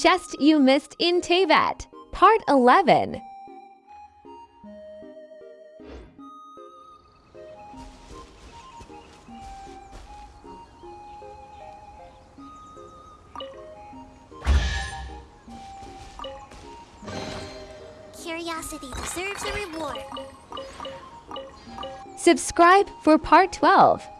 Chest You Missed in Teyvat, Part 11. Curiosity deserves a reward. Subscribe for Part 12.